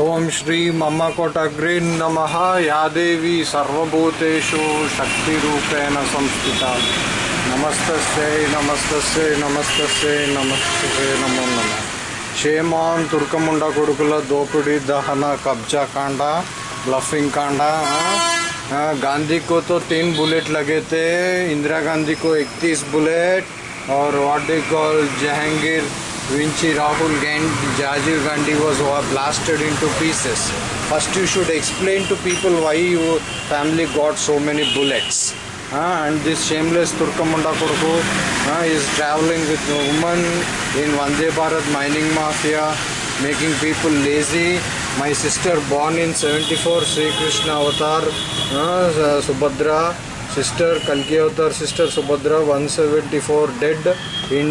ఓం శ్రీ మమ్మకోటగ్రీ నమ యా దేవి సర్వభూతేషు శక్తిరూపేణ సంస్థిత నమస్తస్యై నమస్తస్యై నమస్తస్యై నమస్తే నమో నమ షేమాన్ తుర్కముండ కొడుకుల దోపిడీ దహన కబ్జా कांड ब्लफिंग कांड हाँ, गांधी को तो तीन बुलेट लगे थे इंदिरा गांधी को 31 बुलेट और what do call Jahangir Vinci Rahul Gandhi Rajiv Gandhi was blasted into pieces first you should explain to people why your family got so many bullets uh, and this shameless turkamunda koduku uh, is traveling with a woman in Vande Bharat mining mafia making people lazy my sister born in 74 Sri Krishna avatar uh, Subhadra sister Kalki avatar sister Subhadra 174 dead in